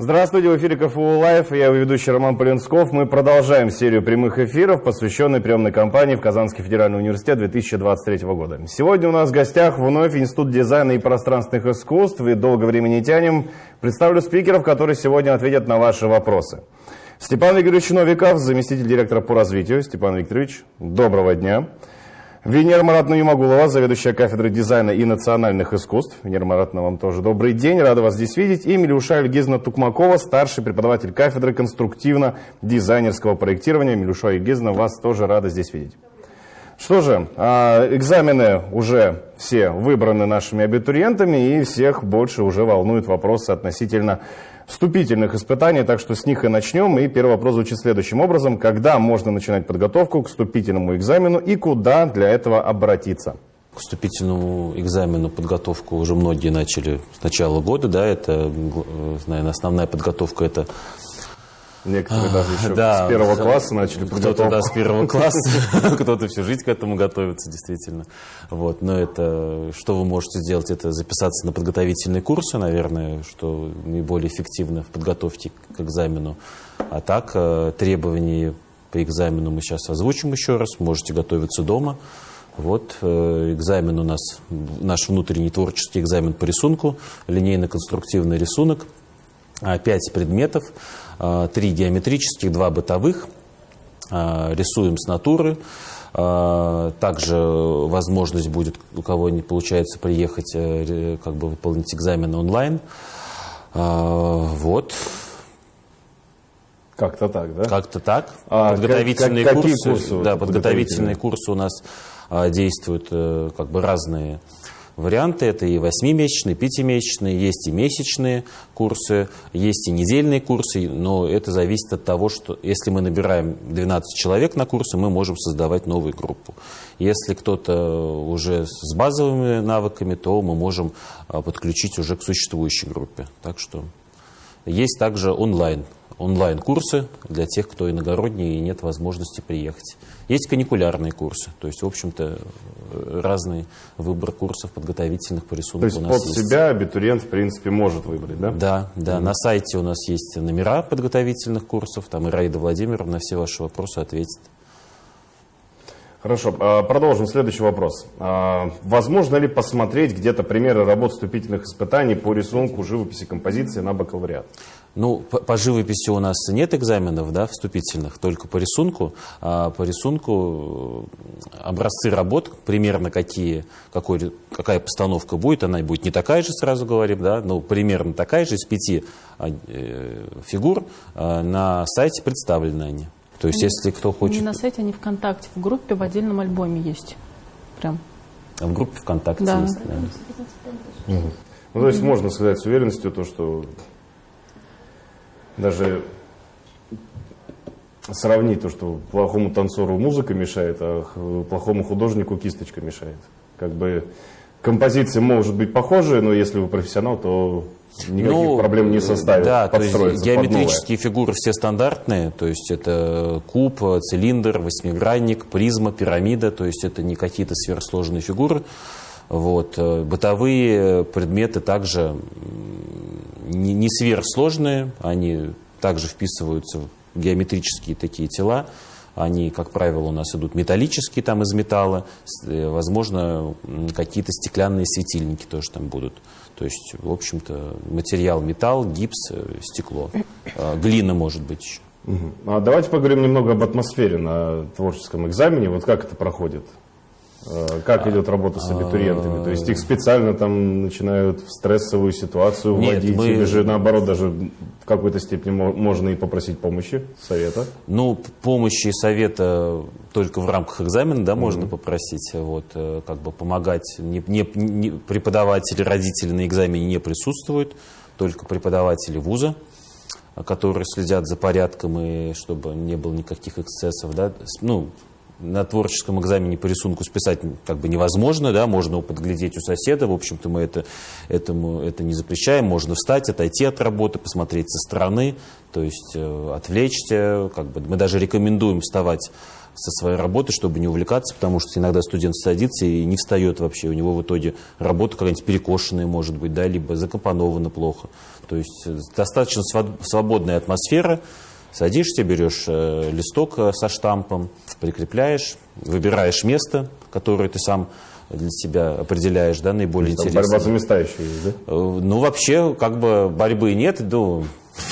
Здравствуйте, в эфире КФУ Live, я ведущий Роман Полинсков. Мы продолжаем серию прямых эфиров, посвященной приемной кампании в Казанский федеральный университет 2023 года. Сегодня у нас в гостях вновь Институт дизайна и пространственных искусств, и долго времени не тянем. Представлю спикеров, которые сегодня ответят на ваши вопросы. Степан Викторович Новиков, заместитель директора по развитию. Степан Викторович, доброго дня. Венера Маратовна Юмагулова, заведующая кафедрой дизайна и национальных искусств. Венера Маратовна, вам тоже добрый день, рад вас здесь видеть. И Милюша Ильгизна Тукмакова, старший преподаватель кафедры конструктивно-дизайнерского проектирования. Милюша Ильгизна, вас тоже рад здесь видеть. Что же, а, экзамены уже все выбраны нашими абитуриентами, и всех больше уже волнуют вопросы относительно вступительных испытаний, так что с них и начнем. И первый вопрос звучит следующим образом. Когда можно начинать подготовку к вступительному экзамену и куда для этого обратиться? К вступительному экзамену подготовку уже многие начали с начала года, да, это, наверное, основная подготовка это Некоторые даже еще да, с первого класса начали Кто-то да, с первого класса, кто-то всю жизнь к этому готовится, действительно. Вот. Но это, что вы можете сделать, это записаться на подготовительные курсы, наверное, что наиболее эффективно в подготовке к экзамену. А так, э, требования по экзамену мы сейчас озвучим еще раз, можете готовиться дома. Вот э, экзамен у нас, наш внутренний творческий экзамен по рисунку, линейно-конструктивный рисунок, пять предметов. А, три геометрических, два бытовых. А, рисуем с натуры. А, также возможность будет, у кого не получается приехать, э, как бы выполнить экзамен онлайн. Вот. Как-то так, да? Как-то так. А, подготовительные как, курсы, курсы? Да, подготовительные курсы у нас действуют э, как бы разные варианты. Это и 8-месячные, 5-месячные, есть и месячные курсы, есть и недельные курсы, но это зависит от того, что если мы набираем 12 человек на курсы, мы можем создавать новую группу. Если кто-то уже с базовыми навыками, то мы можем а, подключить уже к существующей группе. Так что есть также онлайн онлайн-курсы для тех, кто иногородний и нет возможности приехать. Есть каникулярные курсы, то есть, в общем-то, разный выбор курсов подготовительных по рисунку То есть у нас под есть. себя абитуриент, в принципе, может выбрать, да? Да, да. Mm -hmm. На сайте у нас есть номера подготовительных курсов, там Ираида Владимировна на все ваши вопросы ответит. Хорошо, а, продолжим. Следующий вопрос. А, возможно ли посмотреть где-то примеры работ вступительных испытаний по рисунку, живописи, композиции на бакалавриат? Ну, по, по живописи у нас нет экзаменов да, вступительных, только по рисунку. А по рисунку э, образцы работ, примерно какие, какой, какая постановка будет, она будет не такая же, сразу говорим, да, но примерно такая же, из пяти э, фигур э, на сайте представлены они. То есть, они, если кто хочет... Не на сайте, они ВКонтакте, в группе, в отдельном альбоме есть. Прям. А в группе ВКонтакте да. есть, да. Угу. Ну, то есть, можно сказать с уверенностью то, что даже сравнить то, что плохому танцору музыка мешает, а плохому художнику кисточка мешает. Как бы композиции может быть похожие, но если вы профессионал, то никаких ну, проблем не составит да, то есть геометрические фигуры все стандартные, то есть это куб, цилиндр, восьмигранник, призма, пирамида, то есть это не какие-то сверхсложные фигуры. Вот. Э, бытовые предметы также не, не сверхсложные, они также вписываются в геометрические такие тела. Они, как правило, у нас идут металлические, там из металла. Э, возможно, какие-то стеклянные светильники тоже там будут. То есть, в общем-то, материал металл, гипс, э, стекло. Глина может быть еще. А давайте поговорим немного об атмосфере на творческом экзамене. Вот как это проходит? Э, как идет работа с абитуриентами? То есть их специально там начинают в стрессовую ситуацию вводить, Нет, мы... или же наоборот даже в какой-то степени можно и попросить помощи, совета? Ну, помощи и совета только в рамках экзамена, да, можно mm-hmm. попросить, вот, э, как бы помогать. Не, не, не, преподаватели, родители на экзамене не присутствуют, только преподаватели вуза которые следят за порядком и чтобы не было никаких эксцессов, да, ну, на творческом экзамене по рисунку списать как бы невозможно, да, можно его подглядеть у соседа, в общем-то мы это, этому, это не запрещаем, можно встать, отойти от работы, посмотреть со стороны, то есть э, отвлечься, как бы, мы даже рекомендуем вставать со своей работы, чтобы не увлекаться, потому что иногда студент садится и не встает вообще, у него в итоге работа какая-нибудь перекошенная может быть, да, либо закомпонована плохо, то есть э, достаточно свободная атмосфера, Садишься, берешь э, листок э, со штампом, прикрепляешь, выбираешь место, которое ты сам для себя определяешь, да, наиболее Там интересное. Борьба за места еще есть, да? Э, ну, вообще, как бы борьбы нет, ну,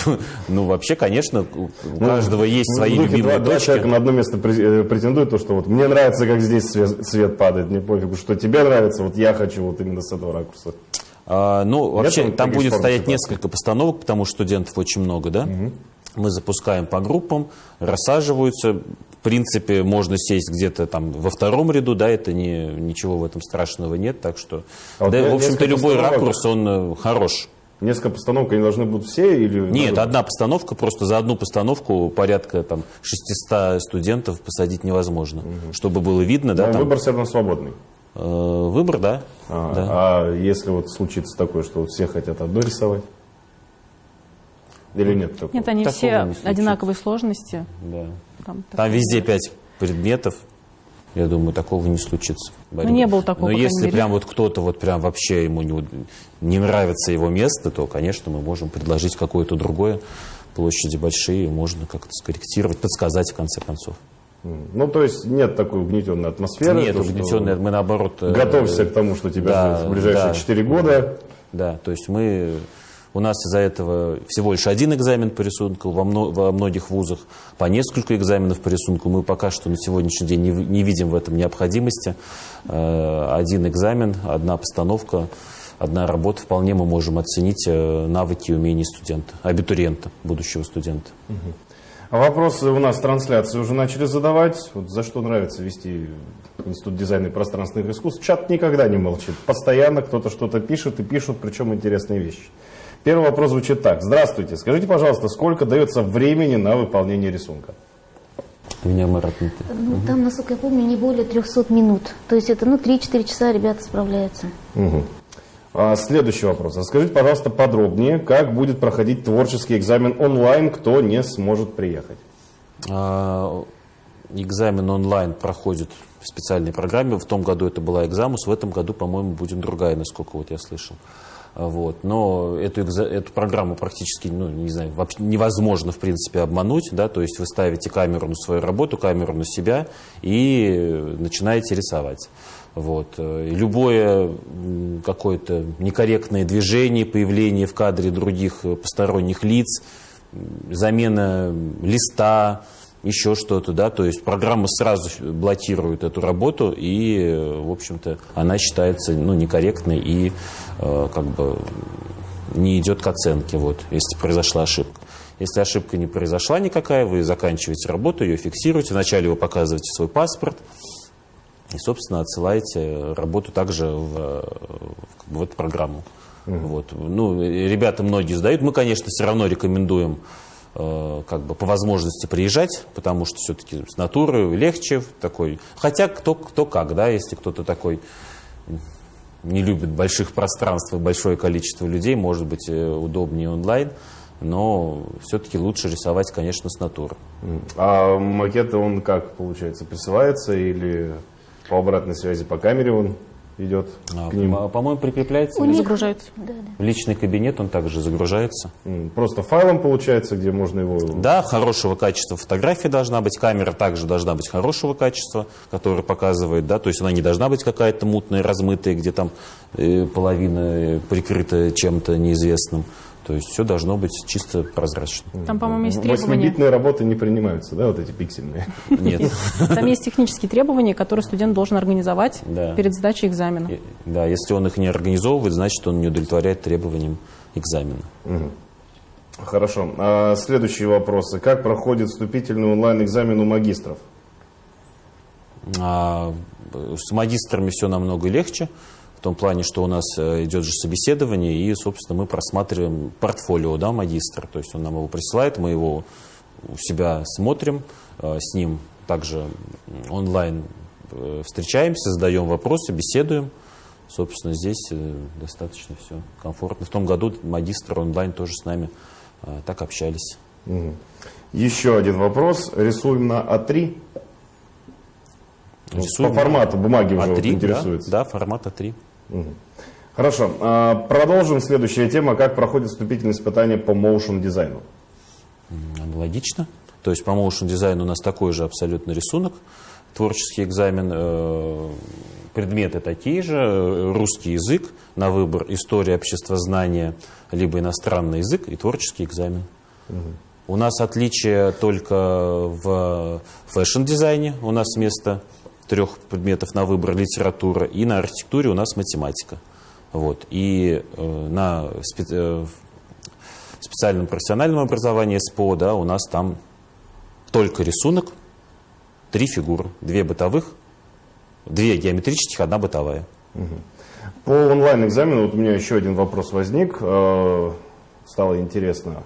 ну, вообще, конечно, у Ну, каждого есть свои любимые два, два точки. человека на одно место пре- претендуют, то, что вот мне нравится, как здесь свет, свет падает, мне пофигу, что тебе нравится, вот я хочу вот именно с этого ракурса. А, ну, вообще, там там будет стоять несколько постановок, потому что студентов очень много, да? Мы запускаем по группам, рассаживаются. В принципе, можно сесть где-то там во втором ряду, да, это не, ничего в этом страшного нет, так что, А вот да, в общем-то, любой ракурс, он э, хорош. Несколько постановок, они должны будут все или... Нет, надо- одна постановка, просто за одну постановку порядка там 600 студентов посадить невозможно, чтобы было видно, да, Но там, выбор все равно свободный. э, выбор, да, А, да. а если вот случится такое, что все хотят одно рисовать? Или нет такого? Нет, они Такого все не одинаковой сложности. да. Там, Там везде пять предметов. Я думаю, такого не случится. Борис. не было такого, Но если мере. прям вот кто-то вот прям вообще ему не, не нравится его место, то, конечно, мы можем предложить какое-то другое. Площади большие, можно как-то скорректировать, подсказать в конце концов. Ну, то есть нет такой угнетенной атмосферы. Нет, то, что угнетенные, мы наоборот... э, Готовься к тому, что тебя да, ждет в ближайшие да. 4 года. Да, то есть мы... У нас из-за этого всего лишь один экзамен по рисунку, во, мно- во многих вузах по несколько экзаменов по рисунку. Мы пока что на сегодняшний день не, не видим в этом необходимости. Э, Один экзамен, одна постановка, одна работа. Вполне мы можем оценить э, навыки и умения студента, абитуриента, будущего студента. А вопросы у нас трансляции уже начали задавать. Вот за что нравится вести Институт дизайна и пространственных искусств? Чат никогда не молчит. Постоянно кто-то что-то пишет и пишут, причем интересные вещи. Первый вопрос звучит так. Здравствуйте. Скажите, пожалуйста, сколько дается времени на выполнение рисунка? Меня Марат не- Ну, там, насколько я помню, не более 300 минут. То есть это, ну, 3-4 часа ребята справляются. Мгм. А, следующий вопрос. Расскажите, пожалуйста, подробнее, как будет проходить творческий экзамен онлайн, кто не сможет приехать? А, Экзамен онлайн проходит в специальной программе. В том году это была экзамус, в этом году, по-моему, будет другая, насколько вот я слышал. Вот. Но эту, эту программу практически, ну, не знаю, вообще невозможно, в принципе, обмануть, да, то есть вы ставите камеру на свою работу, камеру на себя и начинаете рисовать. Вот. Любое какое-то некорректное движение, появление в кадре других посторонних лиц, замена листа, еще что-то, да, то есть программа сразу блокирует эту работу, и, э, в общем-то, она считается, ну, некорректной и, э, как бы, не идет к оценке, вот, если произошла ошибка. Если ошибка не произошла никакая, вы заканчиваете работу, ее фиксируете, вначале вы показываете свой паспорт, и, собственно, отсылаете работу также в, э, в, бы в эту программу. Вот. Ну, ребята многие сдают. Мы, конечно, все равно рекомендуем э, как бы по возможности приезжать, потому что все-таки с натуры легче такой. Хотя кто, кто как, да, если кто-то такой не любит больших пространств и большое количество людей, может быть, э, удобнее онлайн, но все-таки лучше рисовать, конечно, с натуры. А макет, он как, получается, присылается или по обратной связи по камере он идет А, к ним? по- По-моему, прикрепляется них- Загружается. Да, да. в личный кабинет, он также загружается. Просто файлом получается, где можно его... Да, хорошего качества фотография должна быть, камера также должна быть хорошего качества, которая показывает, да, то есть она не должна быть какая-то мутная, размытая, где там э, половина э, прикрыта чем-то неизвестным. То есть все должно быть чисто прозрачно. Там, по-моему, есть требования. Восьмибитные работы не принимаются, да, вот эти пиксельные? Нет. Там есть технические требования, которые студент должен организовать Да. перед сдачей экзамена. И- Да, если он их не организовывает, значит, он не удовлетворяет требованиям экзамена. Хорошо. А следующие вопросы. Как проходит вступительный онлайн-экзамен у магистров? А, с магистрами все намного легче, том плане, что у нас э, идет же собеседование, и, собственно, мы просматриваем портфолио да, магистра. То есть он нам его присылает, мы его у себя смотрим, э, с ним также онлайн э, встречаемся, задаем вопросы, беседуем. Собственно, здесь достаточно все комфортно. В том году магистр онлайн тоже с нами так общались. Еще один вопрос. Рисуем на А3. Ну, Рисуем По формату бумаги уже вот А3, интересуется. да, да, формат А3. Хорошо. А, Продолжим. Следующая тема. Как проходит вступительные испытания по моушен дизайну? Аналогично. То есть по motion дизайну у нас такой же абсолютно рисунок. Творческий экзамен, э, предметы такие же, э, русский язык на выбор, история обществознания, либо иностранный язык и творческий экзамен. У нас отличие только в фэшн-дизайне. У нас вместо трех предметов на выбор литература. И на архитектуре у нас математика. Вот. И э, на спе- э, специальном профессиональном образовании СПО, да, у нас там только рисунок, три фигуры, две бытовых, две геометрических, одна бытовая. По онлайн-экзамену вот у меня еще один вопрос возник. Э, Стало интересно.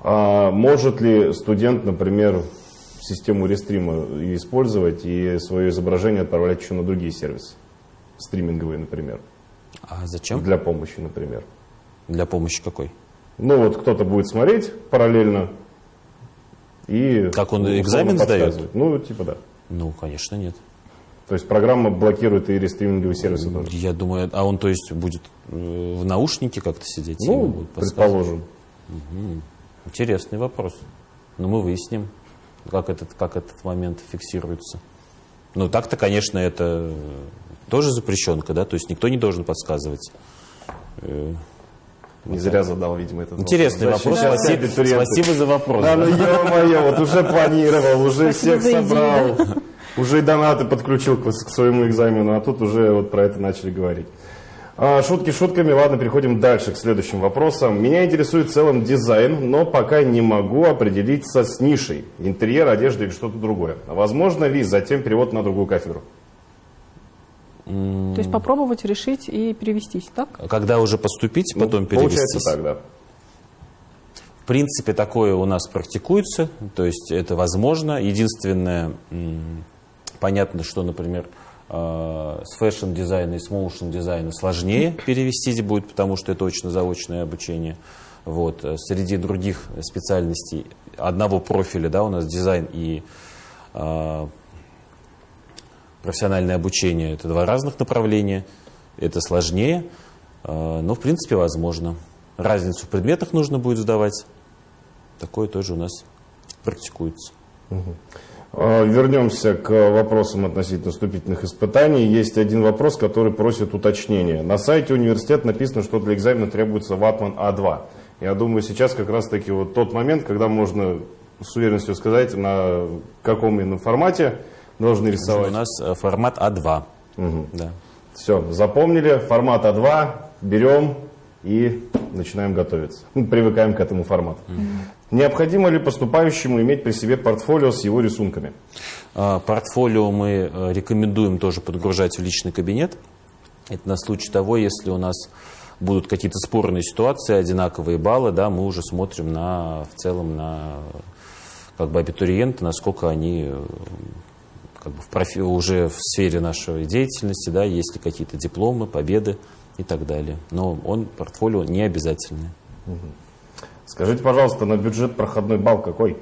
А может ли студент, например, систему рестрима использовать и свое изображение отправлять еще на другие сервисы? Стриминговые, например. А зачем? Для помощи, например. Для помощи какой? Ну вот кто-то будет смотреть параллельно и... Как он экзамен сдает? Ну, типа да. Ну, конечно, нет. То есть программа блокирует и рестриминговые сервисы тоже. Я думаю, а он, то есть, будет э, в наушнике как-то сидеть? Ну, предположим. Интересный вопрос. Но мы выясним, как этот, как этот момент фиксируется. Ну, так-то, конечно, это тоже запрещенка, да, то есть никто не должен подсказывать. Э, Не зря задал, видимо, этот Интересный вопрос. Защищать Спасибо, спасибо за вопрос. Да, ну ё-моё, вот уже планировал, уже Спасибо всех собрал, уже и донаты подключил к, к своему экзамену, а тут уже вот про это начали говорить. А, шутки шутками, ладно, переходим дальше к следующим вопросам. Меня интересует в целом дизайн, но пока не могу определиться с нишей, интерьер, одежда или что-то другое. Возможно ли затем перевод на другую кафедру? То есть попробовать решить и перевестись, так? Когда уже поступить, потом Ну, Получается перевестись. так, да. В принципе, такое у нас практикуется, то есть это возможно. Единственное, понятно, что, например, с фэшн-дизайна и с motion-дизайна сложнее перевестись будет, потому что это очно-заочное обучение. Вот. э, Среди других специальностей одного профиля, да, у нас дизайн и э, профессиональное обучение, это два разных направления, это сложнее, э, но в принципе возможно. Разницу в предметах нужно будет сдавать. Такое тоже у нас практикуется. А, Вернемся к вопросам относительно вступительных испытаний. Есть один вопрос, который просит уточнения. На сайте университета написано, что для экзамена требуется ватман А2. Я думаю, сейчас как раз-таки вот тот момент, когда можно с уверенностью сказать, на каком именно формате должны У рисовать. нас э, формат А2. Да. Все, запомнили, формат А2, берем и начинаем готовиться. Ну, Привыкаем к этому формату. Необходимо ли поступающему иметь при себе портфолио с его рисунками? А, Портфолио мы э, рекомендуем тоже подгружать в личный кабинет. Это на случай того, если у нас будут какие-то спорные ситуации, одинаковые баллы, да, мы уже смотрим на, в целом на как бы абитуриенты, насколько они э, как бы в профи- уже в сфере нашей деятельности, да, есть ли какие-то дипломы, победы и так далее. Но он, портфолио не обязательное. Скажите, пожалуйста, на бюджет проходной балл какой?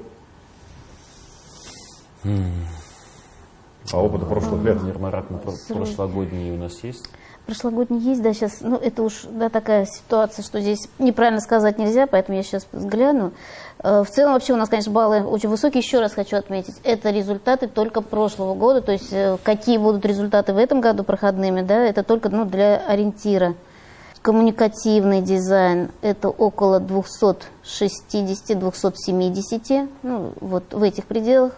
По опыту прошлых лет. Марат, на про- прошлогодние у нас есть? Прошлогодний есть, да, сейчас, ну, это уж, да, такая ситуация, что здесь неправильно сказать нельзя, поэтому я сейчас взгляну. Э, В целом, вообще, у нас, конечно, баллы очень высокие. Еще раз хочу отметить, это результаты только прошлого года, то есть э, какие будут результаты в этом году проходными, да, это только, ну, для ориентира. Коммуникативный дизайн – это около 260-270, ну, вот в этих пределах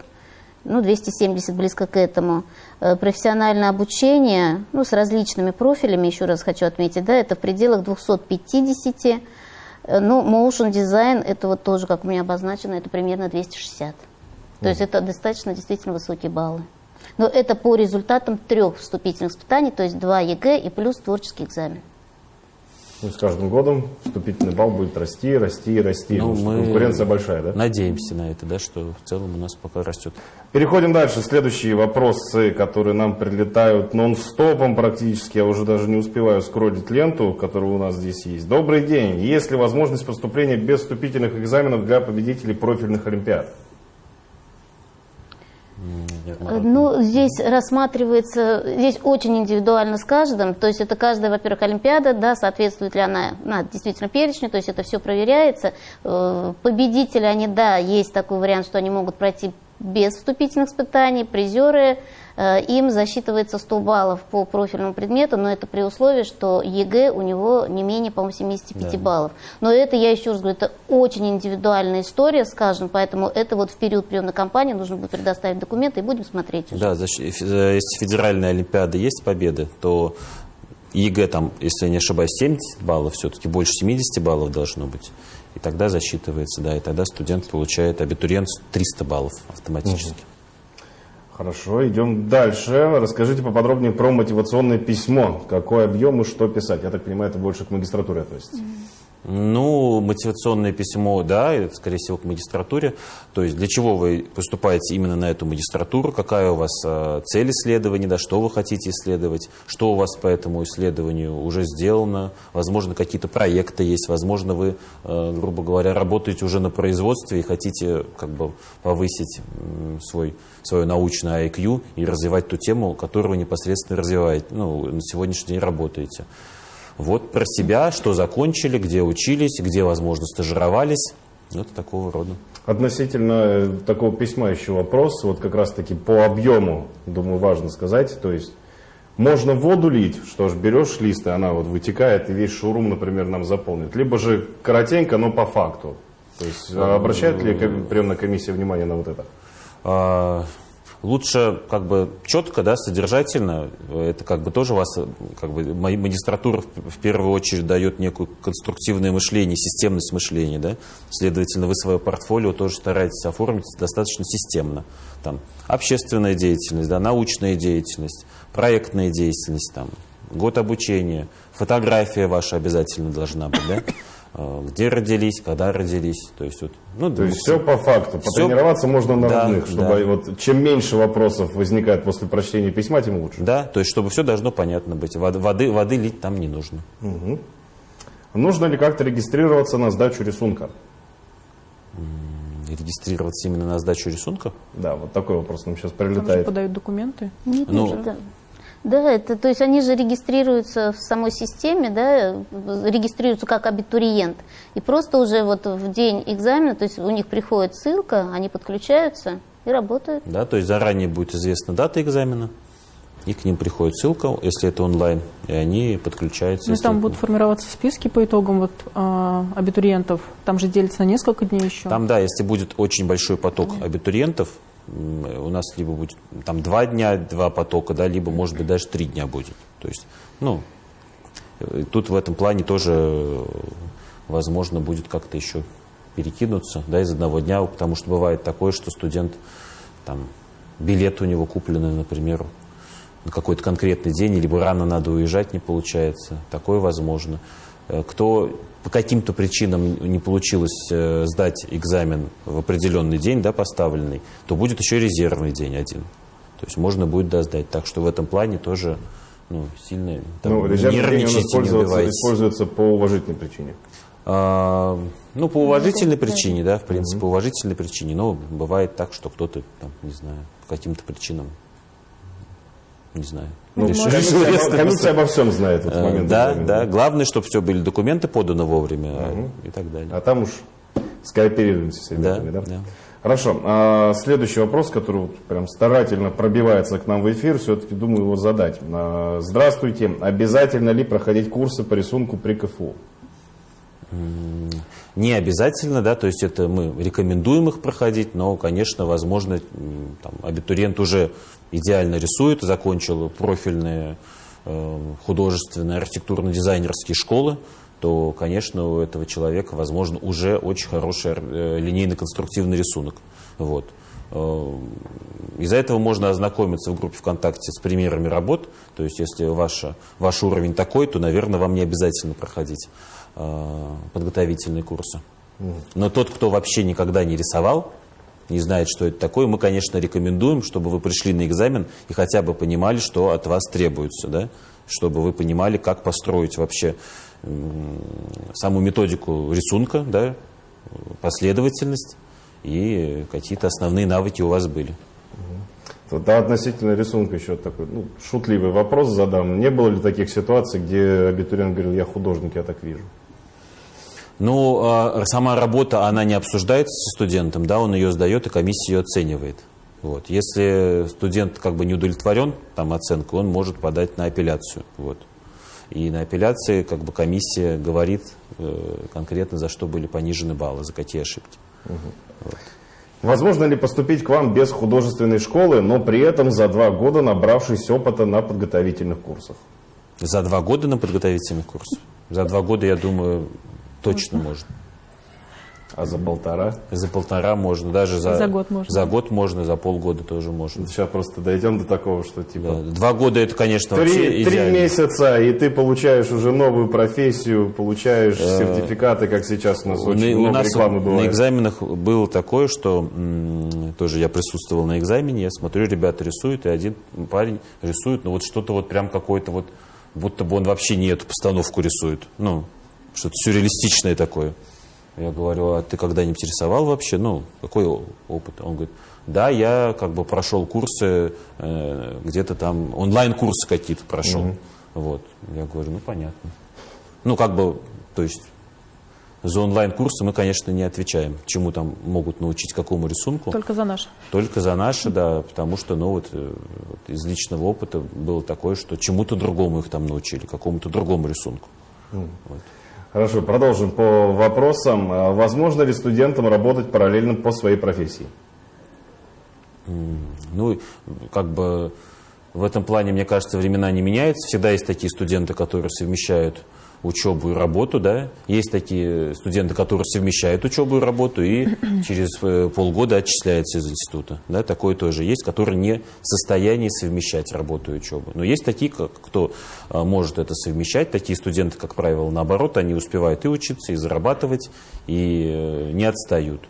ну, 270 близко к этому. Э, Профессиональное обучение, ну, с различными профилями, еще раз хочу отметить, да, это в пределах 250. Э, Ну, motion дизайн, это вот тоже, как у меня обозначено, это примерно 260. То есть это достаточно действительно высокие баллы. Но это по результатам трех вступительных испытаний, то есть два ЕГЭ и плюс творческий экзамен. Ну, с каждым годом вступительный балл будет расти, расти расти. Ну, мы Конкуренция большая, да? Надеемся на это, да, что в целом у нас пока растет. Переходим дальше. Следующие вопросы, которые нам прилетают нон-стопом практически. Я уже даже не успеваю скроллить ленту, которая у нас здесь есть. Добрый день. Есть ли возможность поступления без вступительных экзаменов для победителей профильных олимпиад? Э, Ну, здесь рассматривается, здесь очень индивидуально с каждым, то есть это каждая, во-первых, Олимпиада, да, соответствует ли она, она действительно перечню, то есть это все проверяется. Э, Победители, они, да, есть такой вариант, что они могут пройти без вступительных испытаний, призеры, им засчитывается 100 баллов по профильному предмету, но это при условии, что ЕГЭ у него не менее, по-моему, 75 Да. баллов. Но это, я еще раз говорю, это очень индивидуальная история, скажем, поэтому это вот в период приемной кампании нужно будет предоставить документы и будем смотреть уже. Да, э, если федеральная олимпиада есть победы, то ЕГЭ там, если я не ошибаюсь, 70 баллов, все-таки больше 70 баллов должно быть. И тогда засчитывается, да, и тогда студент получает, абитуриент 300 баллов автоматически. Хорошо, идем дальше. Расскажите поподробнее про мотивационное письмо. Какой объем и что писать? Я так понимаю, это больше к магистратуре относится. Ну, мотивационное письмо, да, скорее всего, к магистратуре. То есть для чего вы поступаете именно на эту магистратуру, какая у вас э, цель исследования, да, что вы хотите исследовать, что у вас по этому исследованию уже сделано, возможно, какие-то проекты есть, возможно, вы, э, грубо говоря, работаете уже на производстве и хотите как бы повысить свой, свое научное IQ и развивать ту тему, которую вы непосредственно развиваете, ну, на сегодняшний день работаете. Вот про себя, что закончили, где учились, где, возможно, стажировались. Вот такого рода. Относительно э, такого письма еще вопрос, вот как раз-таки по объему, думаю, важно сказать. То есть можно воду лить, что ж, берешь лист, и она вот вытекает, и весь шоурум, например, нам заполнит. Либо же коротенько, но по факту. То есть а обращает ли ко- приемная комиссия внимание на вот это? Лучше как бы четко, да, содержательно. Это как бы тоже вас, как бы ма- магистратура в первую очередь дает некую конструктивное мышление, системность мышления, да. Следовательно, вы свое портфолио тоже стараетесь оформить достаточно системно. Там общественная деятельность, да, научная деятельность, проектная деятельность, там, год обучения, фотография ваша обязательно должна быть, да. Э, Где родились, когда родились, то есть вот, ну, То есть все по факту. Потренироваться можно на Да, родных, чтобы да. вот чем меньше вопросов возникает после прочтения письма, тем лучше. Да, то есть, чтобы все должно понятно быть. Воды, воды, воды лить там не нужно. Нужно ли как-то регистрироваться на сдачу рисунка? Регистрироваться именно на сдачу рисунка. Да, вот такой вопрос нам сейчас Там же прилетает. подают документы. Не Ну, вижу, да. Это, то есть они же регистрируются в самой системе, да, регистрируются как абитуриент. И просто уже вот в день экзамена, то есть у них приходит ссылка, они подключаются и работают. Да, то есть заранее будет известна дата экзамена, и к ним приходит ссылка, если это онлайн, и они подключаются. Ну, там это- будут формироваться списки по итогам вот, а, абитуриентов. Там же делится на несколько дней еще. Там, да, если будет очень большой поток абитуриентов, у нас либо будет там два дня, два потока, да, либо, может быть, даже три дня будет. То есть, ну, э, тут в этом плане тоже, э, возможно, будет как-то еще перекинуться, да, из одного дня, потому что бывает такое, что студент, там, билет у него купленный, например, на какой-то конкретный день, либо рано надо уезжать, не получается. Такое возможно. Э, Кто по каким-то причинам не получилось э, сдать экзамен в определенный день, да, поставленный, то будет еще резервный день один. То есть можно будет досдать. Так что в этом плане тоже ну, сильно там, Ну, резервный день не используется, используется по уважительной причине. А, ну, по уважительной да. причине, да, в принципе, по уважительной причине. Но бывает так, что кто-то, там, не знаю, по каким-то причинам, не знаю, Ну, комиссия, комиссия обо всем знает в этот Э, момент. Да, да. Главное, чтобы все были документы поданы вовремя а, и так далее. А там уж скооперируемся с ребятами, да? да. Хорошо. А следующий вопрос, который вот прям старательно пробивается к нам в эфир, все-таки думаю его задать. А, Здравствуйте. Обязательно ли проходить курсы по рисунку при КФУ? Не обязательно, да, то есть это мы рекомендуем их проходить, но, конечно, возможно, там, абитуриент уже идеально рисует, закончил профильные э, художественные архитектурно-дизайнерские школы, то, конечно, у этого человека, возможно, уже очень хороший э, линейно-конструктивный рисунок. Вот. э, из-за этого можно ознакомиться в группе ВКонтакте с примерами работ. То есть, если ваша, ваш уровень такой, то, наверное, вам не обязательно проходить подготовительные курсы. Но тот, кто вообще никогда не рисовал, не знает, что это такое, мы, конечно, рекомендуем, чтобы вы пришли на экзамен и хотя бы понимали, что от вас требуется, да? чтобы вы понимали, как построить вообще саму методику рисунка, да? последовательность и какие-то основные навыки у вас были. Да, относительно рисунка еще такой ну, шутливый вопрос задам. Не было ли таких ситуаций, где абитуриент говорил, я художник, я так вижу? Ну, а, сама работа, она не обсуждается с студентом, да, он ее сдает, и комиссия ее оценивает. Вот. Если студент как бы не удовлетворен там, оценкой, он может подать на апелляцию. Вот. И на апелляции как бы комиссия говорит э, конкретно, за что были понижены баллы, за какие ошибки. Угу. Вот. Возможно ли поступить к вам без художественной школы, но при этом за два года набравшись опыта на подготовительных курсах? За два года на подготовительных курсах? За два года, я думаю, точно можно. А за полтора? За полтора можно, даже за, за год можно. За год можно, за полгода тоже можно. Сейчас просто дойдем до такого, что типа... Да. Два года это, конечно, три, вообще Три месяца, и ты получаешь уже новую профессию, получаешь э, сертификаты, как сейчас у нас очень у много нас рекламы бывает. На экзаменах было такое, что тоже я присутствовал на экзамене, я смотрю, ребята рисуют, и один парень рисует, ну вот что-то вот прям какой-то вот, будто бы он вообще не эту постановку рисует. Ну, что-то сюрреалистичное такое. Я говорю, а ты когда-нибудь рисовал вообще? Ну, какой опыт? Он говорит, да, я как бы прошел курсы, э, где-то там онлайн-курсы какие-то прошел. Mm-hmm. Вот. Я говорю, ну, понятно. Ну, как бы, то есть за онлайн-курсы мы, конечно, не отвечаем, чему там могут научить, какому рисунку. Только за наши. Только за наши, да, потому что, ну, вот, э, вот из личного опыта было такое, что чему-то другому их там научили, какому-то другому рисунку. Mm. Вот. Хорошо, продолжим по вопросам. А возможно ли студентам работать параллельно по своей профессии? Ну, как бы в этом плане, мне кажется, времена не меняются. Всегда есть такие студенты, которые совмещают учебу и работу, да. Есть такие студенты, которые совмещают учебу и работу и через э, полгода отчисляются из института, да. Такое тоже есть, которые не в состоянии совмещать работу и учебу. Но есть такие, кто а, может это совмещать. Такие студенты, как правило, наоборот, они успевают и учиться, и зарабатывать, и э, не отстают.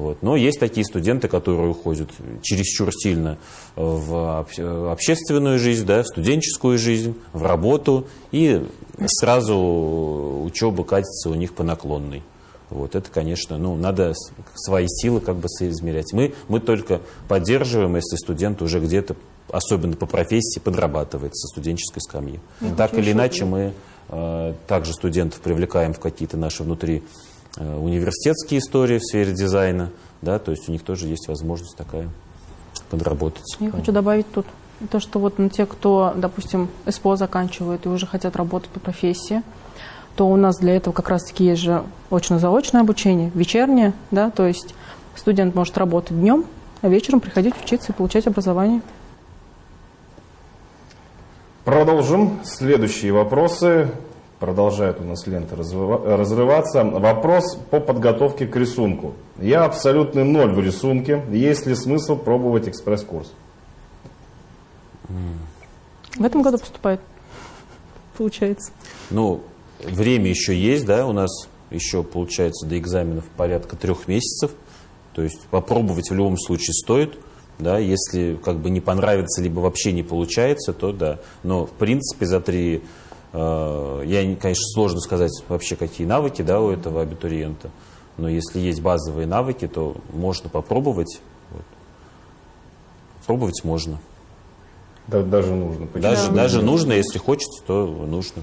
Вот. Но есть такие студенты, которые уходят чересчур сильно в общественную жизнь, да, в студенческую жизнь, в работу, и сразу учеба катится у них по наклонной. Вот это, конечно, ну, надо свои силы как бы соизмерять. Мы, мы только поддерживаем, если студент уже где-то, особенно по профессии, подрабатывает со студенческой скамьи. Я так или иначе, мы э, также студентов привлекаем в какие-то наши внутри университетские истории в сфере дизайна, да, то есть у них тоже есть возможность такая подработать. Я хочу добавить тут то, что вот ну, те, кто, допустим, СПО заканчивают и уже хотят работать по профессии, то у нас для этого как раз-таки есть же очно-заочное обучение, вечернее, да, то есть студент может работать днем, а вечером приходить учиться и получать образование. Продолжим. Следующие вопросы. Продолжает у нас лента разрываться. Вопрос по подготовке к рисунку. Я абсолютный ноль в рисунке. Есть ли смысл пробовать экспресс-курс? В этом году поступает, получается. Ну, время еще есть, да, у нас еще, получается, до экзаменов порядка трех месяцев. То есть попробовать в любом случае стоит. Да, если как бы не понравится, либо вообще не получается, то да. Но в принципе за три я, конечно, сложно сказать вообще, какие навыки да, у этого абитуриента, но если есть базовые навыки, то можно попробовать. Вот. Пробовать можно. Да, даже нужно. Почему? Даже, даже нужно, если хочется, то нужно.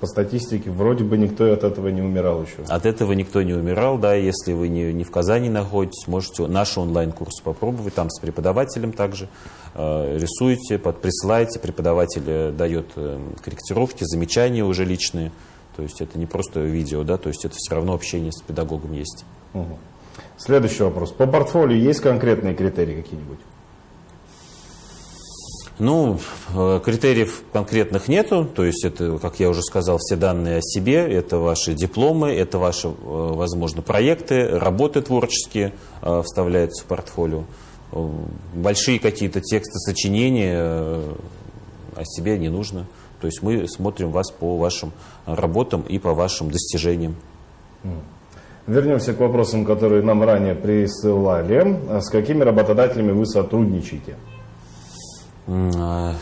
По статистике, вроде бы никто от этого не умирал еще. От этого никто не умирал, да. Если вы не, не в Казани находитесь, можете наши онлайн-курсы попробовать, там с преподавателем также. Э, рисуете, под, присылаете, преподаватель э, дает э, корректировки, замечания уже личные. То есть это не просто видео, да, то есть это все равно общение с педагогом есть. Угу. Следующий вопрос. По портфолио есть конкретные критерии какие-нибудь? Ну, э, критериев конкретных нету, то есть это, как я уже сказал, все данные о себе, это ваши дипломы, это ваши, э, возможно, проекты, работы творческие э, вставляются в портфолио. Большие какие-то тексты, сочинения о себе не нужно. То есть мы смотрим вас по вашим работам и по вашим достижениям. Вернемся к вопросам, которые нам ранее присылали. С какими работодателями вы сотрудничаете? А,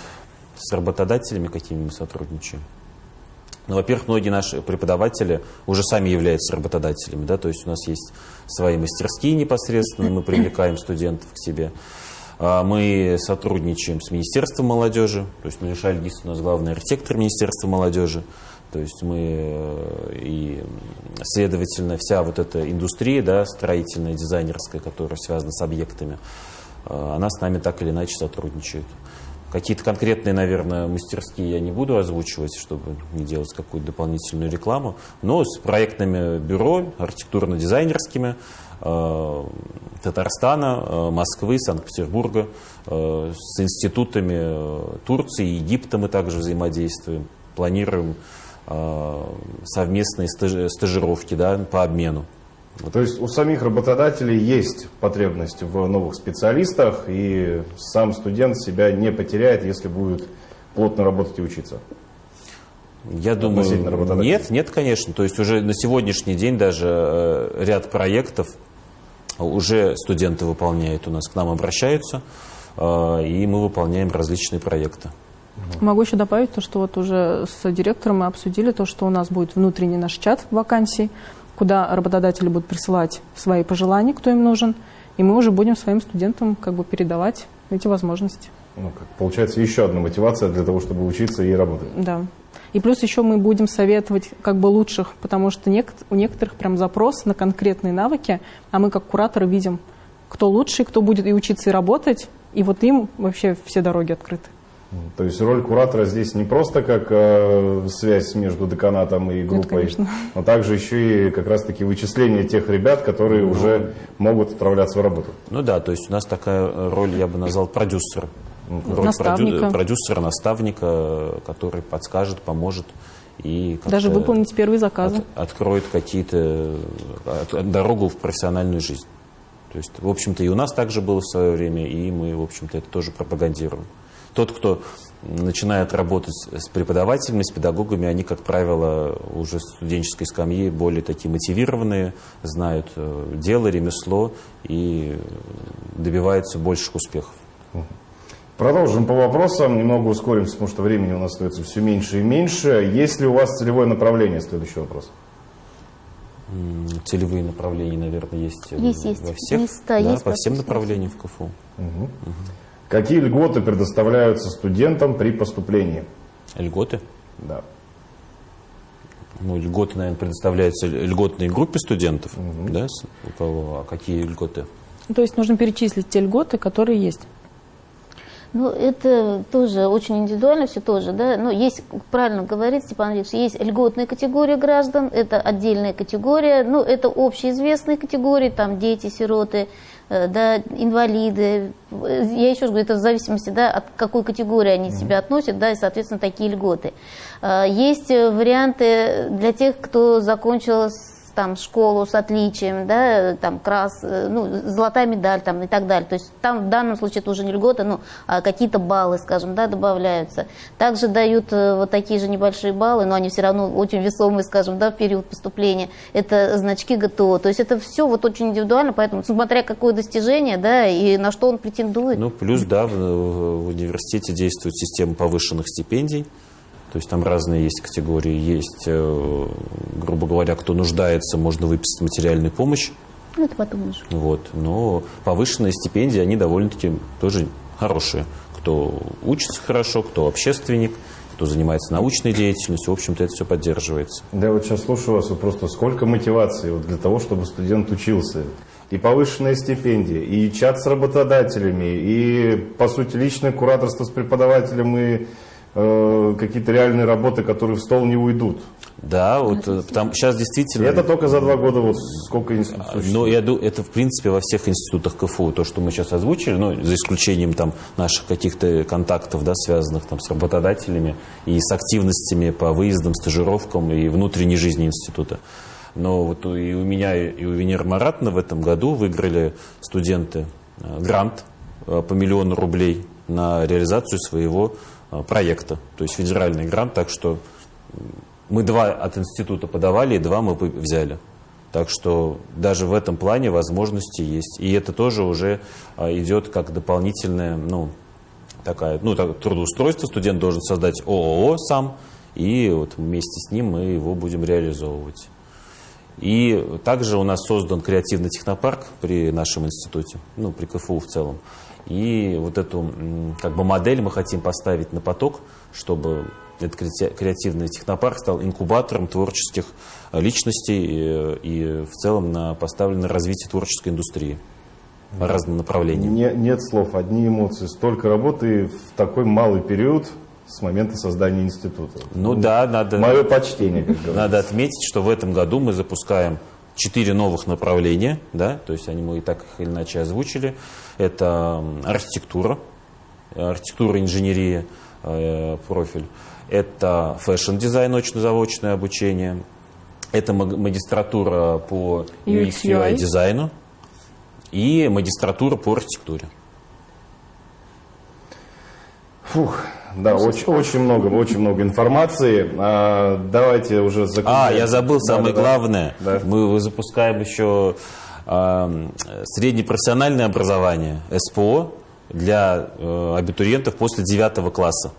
с работодателями, какими мы сотрудничаем. Ну, во-первых, многие наши преподаватели уже сами являются работодателями, да, то есть у нас есть свои мастерские непосредственно, мы привлекаем студентов к себе. А, мы сотрудничаем с Министерством молодежи, то есть Мариша Альгис у нас главный архитектор Министерства молодежи, то есть мы э, и, следовательно, вся вот эта индустрия, да, строительная, дизайнерская, которая связана с объектами, она с нами так или иначе сотрудничает. Какие-то конкретные, наверное, мастерские я не буду озвучивать, чтобы не делать какую-то дополнительную рекламу, но с проектными бюро, архитектурно-дизайнерскими, э, Татарстана, э, Москвы, Санкт-Петербурга, э, с институтами э, Турции, Египта мы также взаимодействуем, планируем э, совместные стажировки да, по обмену. То есть у самих работодателей есть потребность в новых специалистах, и сам студент себя не потеряет, если будет плотно работать и учиться. Я думаю, нет, нет, конечно. То есть уже на сегодняшний день даже э, ряд проектов уже студенты выполняют у нас, к нам обращаются, э, и мы выполняем различные проекты. Могу еще добавить то, что вот уже с директором мы обсудили то, что у нас будет внутренний наш чат вакансий, куда работодатели будут присылать свои пожелания, кто им нужен, и мы уже будем своим студентам как бы передавать эти возможности. Ну, как, получается, еще одна мотивация для того, чтобы учиться и работать. Да. И плюс еще мы будем советовать как бы лучших, потому что у некоторых прям запрос на конкретные навыки, а мы как кураторы видим, кто лучший, кто будет и учиться, и работать, и вот им вообще все дороги открыты. То есть роль куратора здесь не просто как э, связь между деканатом и группой, Нет, но также еще и как раз-таки вычисление тех ребят, которые ну, уже могут отправляться в работу. Ну да, то есть у нас такая роль, я бы назвал, продюсера. Роль наставника. продюсера, наставника, который подскажет, поможет. И Даже выполнить первые заказы. От, откроет какие-то от, дорогу в профессиональную жизнь. То есть, в общем-то, и у нас также было в свое время, и мы, в общем-то, это тоже пропагандируем. Тот, кто начинает работать с преподавателями, с педагогами, они, как правило, уже с студенческой скамьи более такие мотивированные, знают э, дело, ремесло и добиваются больших успехов. Продолжим по вопросам, немного ускоримся, потому что времени у нас остается все меньше и меньше. Есть ли у вас целевое направление? Следующий вопрос. Целевые направления, наверное, есть, э, есть, есть. во всех, есть, да, да, есть по всем направлениям в КФУ. Угу. Угу. Какие льготы предоставляются студентам при поступлении? Льготы? Да. Ну, льготы, наверное, предоставляются льготной группе студентов, угу. да? У кого? А какие льготы? То есть нужно перечислить те льготы, которые есть. Ну, это тоже очень индивидуально все тоже, да. Но есть, правильно говорит Степан Андреевич, есть льготная категория граждан, это отдельная категория, ну, это общеизвестные категории, там дети, сироты, да, инвалиды. Я еще раз говорю, это в зависимости да, от какой категории они себя относят, да, и, соответственно, такие льготы. Э, есть варианты для тех, кто закончил там школу с отличием, да, там крас, э, ну, золотая медаль там и так далее. То есть там в данном случае это уже не льгота, ну, а какие-то баллы, скажем, да, добавляются. Также дают э, вот такие же небольшие баллы, но они все равно очень весомые, скажем, да, в период поступления. Это значки ГТО. То есть это все вот очень индивидуально, поэтому смотря какое достижение, да, и на что он претендует. Ну, плюс, да, в, в университете действует система повышенных стипендий. То есть там разные есть категории. Есть, э, грубо говоря, кто нуждается, можно выписать материальную помощь. Ну, это потом уже. Вот. Но повышенные стипендии, они довольно-таки тоже хорошие. Кто учится хорошо, кто общественник, кто занимается научной деятельностью, в общем-то, это все поддерживается. Да, я вот сейчас слушаю вас, вот просто сколько мотивации вот для того, чтобы студент учился. И повышенная стипендия, и чат с работодателями, и, по сути, личное кураторство с преподавателем и э, какие-то реальные работы, которые в стол не уйдут. Да, вот э, там, сейчас действительно... И это только за два года вот сколько институтов Но ну, я думаю, это в принципе во всех институтах КФУ, то, что мы сейчас озвучили, ну, за исключением там наших каких-то контактов, да, связанных там с работодателями и с активностями по выездам, стажировкам и внутренней жизни института. Но вот и у меня, и у Венеры Маратна в этом году выиграли студенты э, грант по миллиону рублей на реализацию своего проекта, то есть федеральный грант, так что мы два от института подавали, и два мы взяли. Так что даже в этом плане возможности есть. И это тоже уже а, идет как дополнительное, ну, такая, ну, так, трудоустройство. Студент должен создать ООО сам, и вот вместе с ним мы его будем реализовывать. И также у нас создан креативный технопарк при нашем институте, ну, при КФУ в целом. И вот эту как бы модель мы хотим поставить на поток, чтобы этот креативный технопарк стал инкубатором творческих э, личностей и, и в целом на поставлено развитие творческой индустрии по разным направлениям. Не, нет слов, одни эмоции. Столько работы в такой малый период с момента создания института. Ну да, надо... Мое почтение, как говорится. Надо отметить, что в этом году мы запускаем четыре новых направления, да, то есть они мы и так их или иначе озвучили. Это архитектура, архитектура, инженерия, э, профиль. Это фэшн-дизайн, очно-заочное обучение. Это магистратура по UX, UI дизайну и магистратура по архитектуре. Фух, да, очень, очень много, очень много информации. А, давайте уже закончим. А, я забыл да, самое да, главное. Да. Мы запускаем еще среднепрофессиональное образование, СПО, для а, абитуриентов после 9 класса.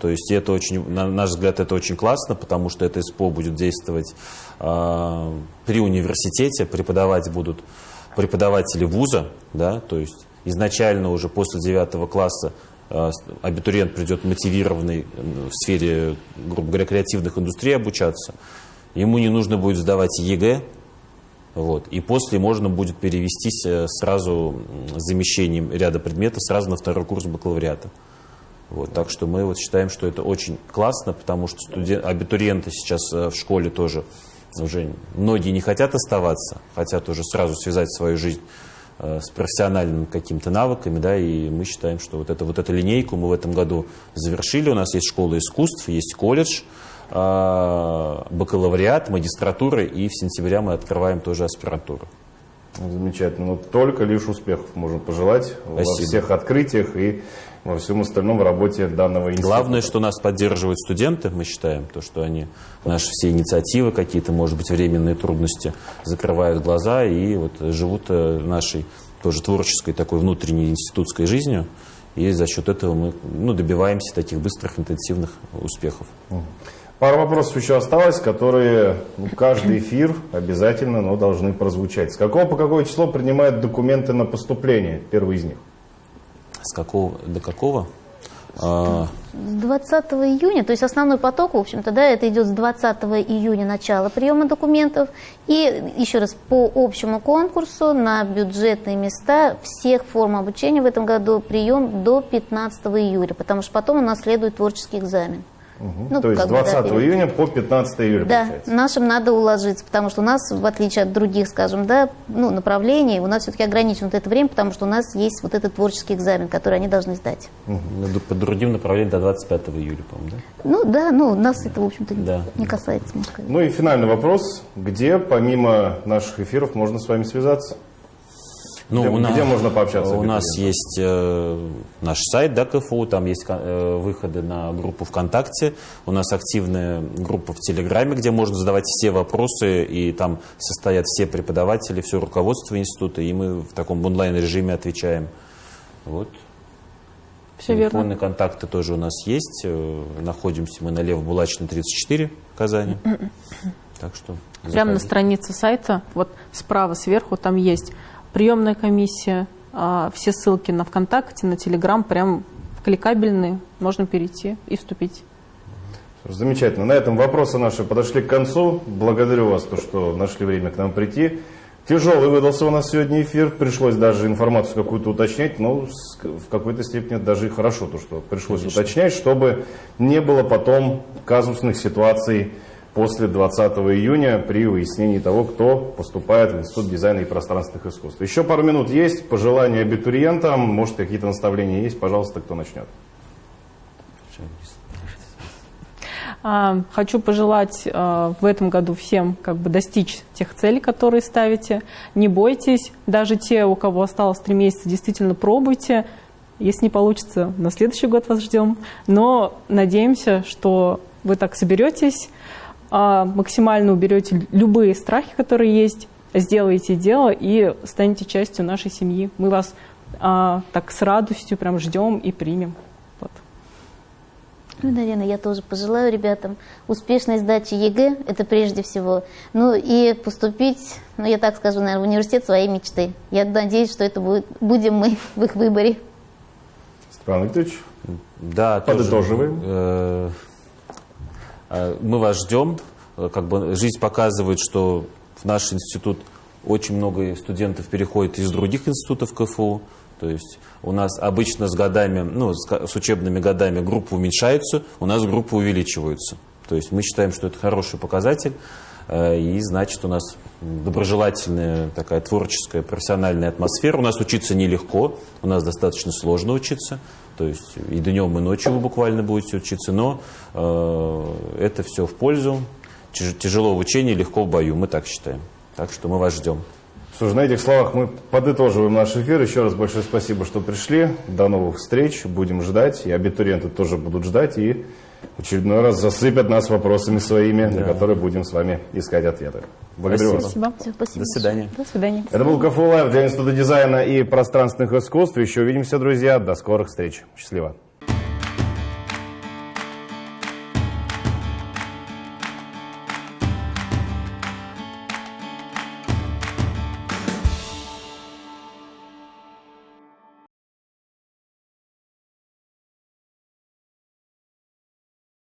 То есть это очень, на наш взгляд, это очень классно, потому что это СПО будет действовать э, при университете, преподавать будут преподаватели вуза, да, то есть изначально уже после 9 класса э, абитуриент придет мотивированный в сфере, грубо говоря, креативных индустрий обучаться, ему не нужно будет сдавать ЕГЭ, вот, и после можно будет перевестись э, сразу замещением ряда предметов сразу на второй курс бакалавриата. Вот, так что мы вот считаем, что это очень классно, потому что студент, абитуриенты сейчас э, в школе тоже уже многие не хотят оставаться, хотят уже сразу связать свою жизнь э, с профессиональными какими-то навыками, да, и мы считаем, что вот, это, вот эту линейку мы в этом году завершили. У нас есть школа искусств, есть колледж, бакалавриат, магистратура, и в сентябре мы открываем тоже аспирантуру. Замечательно. Но только лишь успехов можно пожелать Спасибо. во всех открытиях и во всем остальном в работе данного института. Главное, что нас поддерживают студенты, мы считаем, то, что они наши все инициативы, какие-то, может быть, временные трудности, закрывают глаза и вот живут э, нашей тоже творческой такой внутренней институтской жизнью. И за счет этого мы ну, добиваемся таких быстрых, интенсивных успехов. Пару вопросов еще осталось, которые ну, каждый эфир обязательно но должны прозвучать. С какого по какое число принимают документы на поступление? Первый из них. С какого до какого? А, с 20 июня, то есть основной поток, в общем-то, да, это идет с 20 июня начало приема документов. И еще раз, по общему конкурсу на бюджетные места всех форм обучения в этом году прием до 15 июля, потому что потом у нас следует творческий экзамен. Угу. Ну, То есть с 20 бы, да, июня по 15 июля, Да, получается. нашим надо уложиться, потому что у нас, в отличие от других, скажем, да, ну, направлений, у нас все-таки ограничено вот это время, потому что у нас есть вот этот творческий экзамен, который они должны сдать. Угу. По другим направлениям до 25 июля, по-моему, да? Ну, да, ну, нас это, в общем-то, да. не касается. Ну и финальный вопрос. Где, помимо наших эфиров, можно с вами связаться? Ну, где, у нас, где можно пообщаться? У нас есть э, наш сайт, да, КФУ, там есть э, выходы на группу ВКонтакте, у нас активная группа в Телеграме, где можно задавать все вопросы, и там состоят все преподаватели, все руководство института, и мы в таком онлайн-режиме отвечаем. Вот. Все Телефонные верно. контакты тоже у нас есть. Э, находимся мы на Лев-Булачной, 34 в Казани. Так что Прямо на странице сайта, вот справа сверху там есть приемная комиссия, а, все ссылки на ВКонтакте, на Телеграм прям кликабельные, можно перейти и вступить. Замечательно. На этом вопросы наши подошли к концу. Благодарю вас, то, что нашли время к нам прийти. Тяжелый выдался у нас сегодня эфир, пришлось даже информацию какую-то уточнять, но с- в какой-то степени даже и хорошо, то, что пришлось уточнять, чтобы не было потом казусных ситуаций после 20 июня при выяснении того, кто поступает в Институт дизайна и пространственных искусств. Еще пару минут есть, пожелания абитуриентам, может какие-то наставления есть, пожалуйста, кто начнет. А, Хочу пожелать а, в этом году всем как бы достичь тех целей, которые ставите. Не бойтесь, даже те, у кого осталось три месяца, действительно пробуйте. Если не получится, на следующий год вас ждем. Но надеемся, что вы так соберетесь, а, максимально уберете любые страхи, которые есть, сделаете дело и станете частью нашей семьи. Мы вас а, так с радостью прям ждем и примем. Вот. Ну, наверное, я тоже пожелаю ребятам успешной сдачи ЕГЭ, это прежде всего. Ну и поступить, ну я так скажу, наверное, в университет своей мечты. Я надеюсь, что это будет, будем мы в их выборе. Степан Викторович, Да, тоже, Подытоживаем. э, э, мы вас ждем. Э, Как бы жизнь показывает, что в наш институт очень много студентов переходит из других институтов КФУ. То есть у нас обычно с годами, ну, с, учебными годами группы уменьшаются, у нас группы увеличиваются. То есть мы считаем, что это хороший показатель, и значит у нас доброжелательная такая творческая, профессиональная атмосфера. У нас учиться нелегко, у нас достаточно сложно учиться. То есть и днем, и ночью вы буквально будете учиться, но э, это все в пользу. Тяж- Тяжело в учении, легко в бою, мы так считаем. Так что мы вас ждем. Слушай, на этих словах мы подытоживаем наш эфир. Еще раз большое спасибо, что пришли. До новых встреч. Будем ждать. И абитуриенты тоже будут ждать. И очередной раз засыпят нас вопросами своими, на которые будем с вами искать ответы. Благодарю вас. Спасибо. Всё, спасибо. До свидания. До свидания. Это был КФУ Лайв для Института дизайна и пространственных искусств. Еще увидимся, друзья. До скорых встреч. Счастливо.